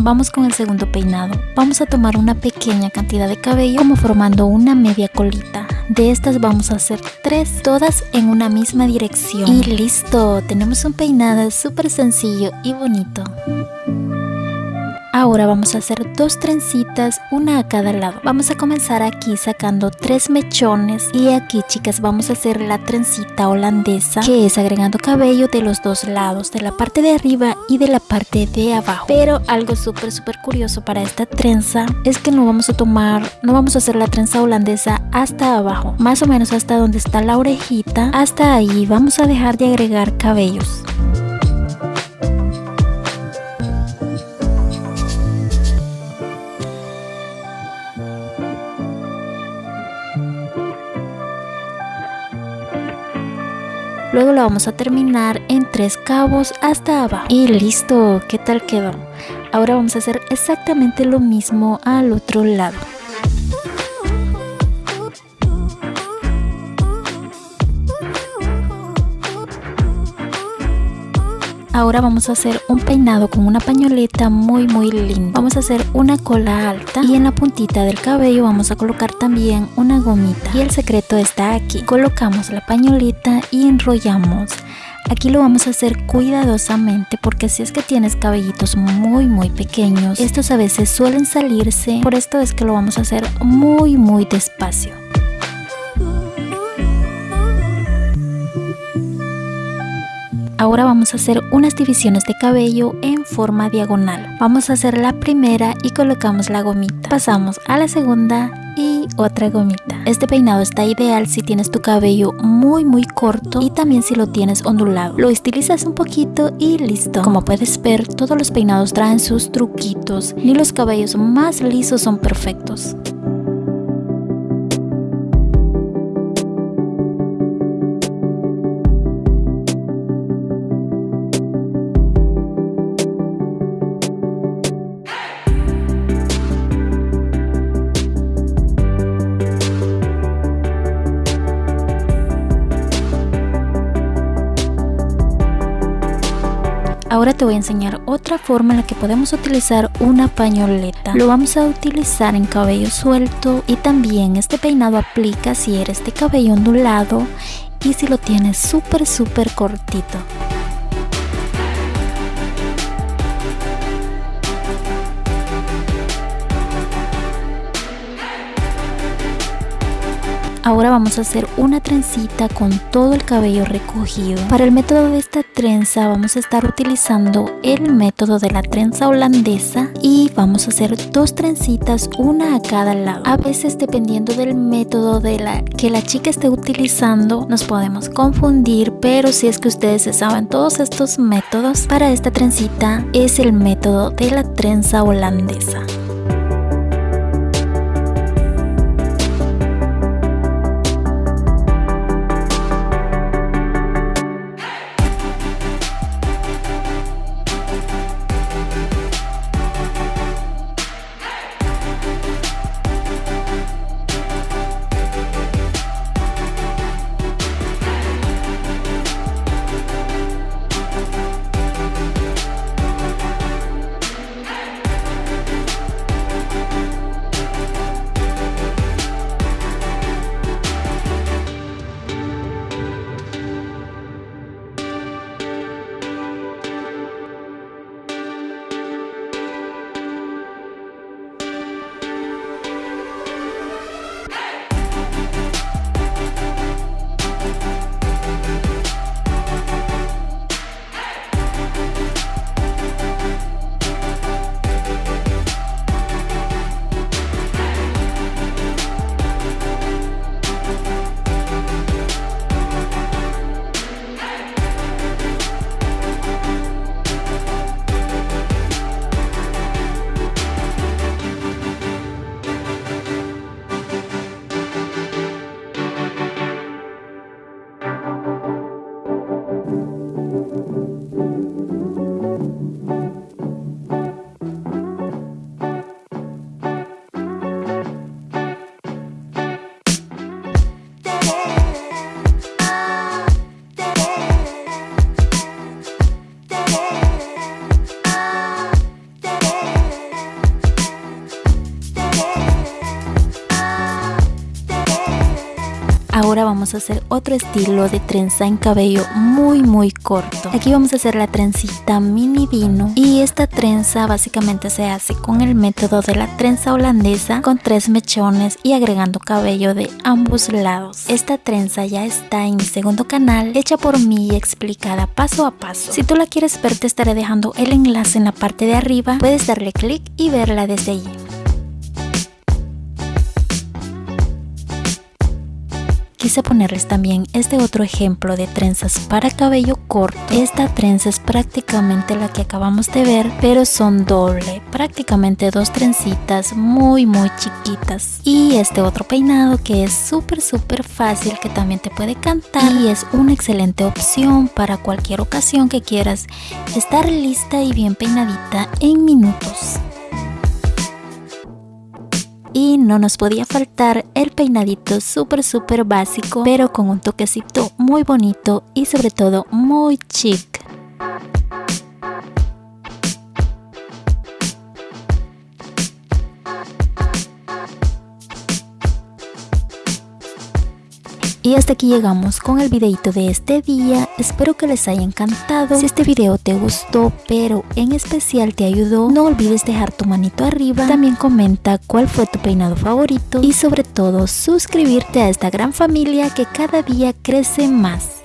vamos con el segundo peinado. Vamos a tomar una pequeña cantidad de cabello como formando una media colita. De estas vamos a hacer tres, todas en una misma dirección. Y listo, tenemos un peinado súper sencillo y bonito. Ahora vamos a hacer dos trencitas, una a cada lado. Vamos a comenzar aquí sacando tres mechones y aquí chicas vamos a hacer la trencita holandesa que es agregando cabello de los dos lados, de la parte de arriba y de la parte de abajo. Pero algo súper súper curioso para esta trenza es que no vamos a tomar, no vamos a hacer la trenza holandesa hasta abajo, más o menos hasta donde está la orejita, hasta ahí vamos a dejar de agregar cabellos. Luego lo vamos a terminar en tres cabos hasta abajo. Y listo, ¿qué tal quedó? Ahora vamos a hacer exactamente lo mismo al otro lado. Ahora vamos a hacer un peinado con una pañoleta muy muy lindo. Vamos a hacer una cola alta y en la puntita del cabello vamos a colocar también una gomita. Y el secreto está aquí. Colocamos la pañoleta y enrollamos. Aquí lo vamos a hacer cuidadosamente porque si es que tienes cabellitos muy muy pequeños, estos a veces suelen salirse, por esto es que lo vamos a hacer muy muy despacio. Ahora vamos a hacer unas divisiones de cabello en forma diagonal. Vamos a hacer la primera y colocamos la gomita. Pasamos a la segunda y otra gomita. Este peinado está ideal si tienes tu cabello muy muy corto y también si lo tienes ondulado. Lo estilizas un poquito y listo. Como puedes ver, todos los peinados traen sus truquitos. Ni los cabellos más lisos son perfectos. Te voy a enseñar otra forma en la que podemos utilizar una pañoleta. Lo vamos a utilizar en cabello suelto y también este peinado aplica si eres de cabello ondulado y si lo tienes súper súper cortito. Ahora vamos a hacer una trencita con todo el cabello recogido. Para el método de esta trenza vamos a estar utilizando el método de la trenza holandesa y vamos a hacer dos trencitas, una a cada lado. A veces dependiendo del método de la que la chica esté utilizando nos podemos confundir, pero si es que ustedes saben todos estos métodos, para esta trencita es el método de la trenza holandesa. Vamos a hacer otro estilo de trenza en cabello muy muy corto. Aquí vamos a hacer la trencita mini vino y esta trenza básicamente se hace con el método de la trenza holandesa con tres mechones y agregando cabello de ambos lados. Esta trenza ya está en mi segundo canal hecha por mí y explicada paso a paso. Si tú la quieres ver te estaré dejando el enlace en la parte de arriba, puedes darle clic y verla desde allí. Quise ponerles también este otro ejemplo de trenzas para cabello corto. Esta trenza es prácticamente la que acabamos de ver, pero son doble, prácticamente dos trencitas muy muy chiquitas. Y este otro peinado que es súper súper fácil que también te puede cantar y es una excelente opción para cualquier ocasión que quieras estar lista y bien peinadita en minutos y no nos podía faltar el peinadito súper súper básico pero con un toquecito muy bonito y sobre todo muy chic Y hasta aquí llegamos con el videito de este día, espero que les haya encantado, si este video te gustó pero en especial te ayudó, no olvides dejar tu manito arriba, también comenta cuál fue tu peinado favorito. Y sobre todo suscribirte a esta gran familia que cada día crece más.